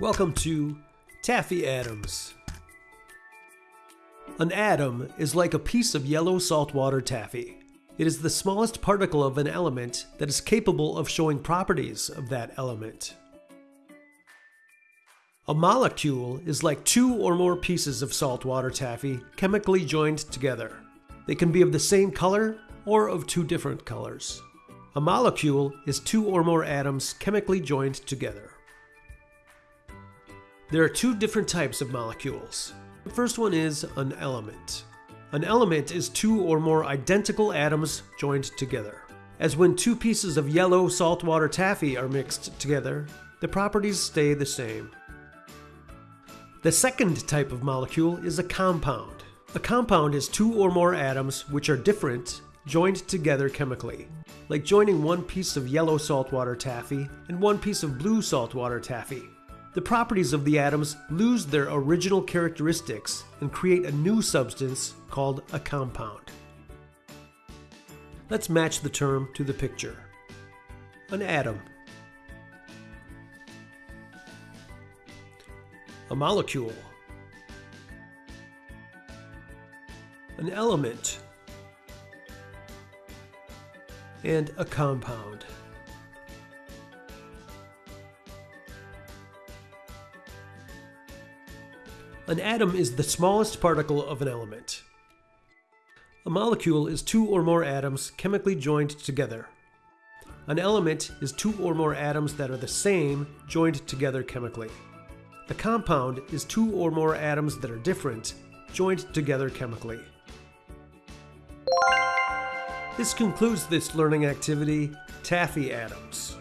Welcome to Taffy Atoms. An atom is like a piece of yellow saltwater taffy. It is the smallest particle of an element that is capable of showing properties of that element. A molecule is like two or more pieces of saltwater taffy chemically joined together. They can be of the same color or of two different colors. A molecule is two or more atoms chemically joined together. There are two different types of molecules. The first one is an element. An element is two or more identical atoms joined together. As when two pieces of yellow saltwater taffy are mixed together, the properties stay the same. The second type of molecule is a compound. A compound is two or more atoms which are different, joined together chemically, like joining one piece of yellow saltwater taffy and one piece of blue saltwater taffy the properties of the atoms lose their original characteristics and create a new substance called a compound. Let's match the term to the picture. An atom. A molecule. An element. And a compound. An atom is the smallest particle of an element. A molecule is two or more atoms chemically joined together. An element is two or more atoms that are the same joined together chemically. A compound is two or more atoms that are different joined together chemically. This concludes this learning activity, Taffy Atoms.